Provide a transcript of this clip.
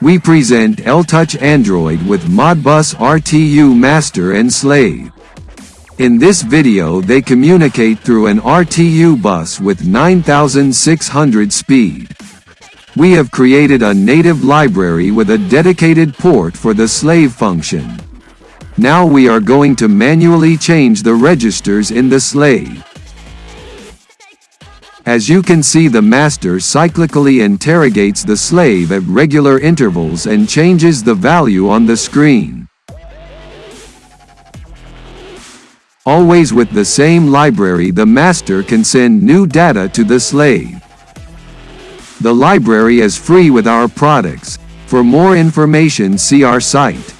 We present L-Touch Android with Modbus RTU Master and Slave. In this video they communicate through an RTU bus with 9600 speed. We have created a native library with a dedicated port for the slave function. Now we are going to manually change the registers in the slave. As you can see the master cyclically interrogates the slave at regular intervals and changes the value on the screen. Always with the same library the master can send new data to the slave. The library is free with our products. For more information see our site.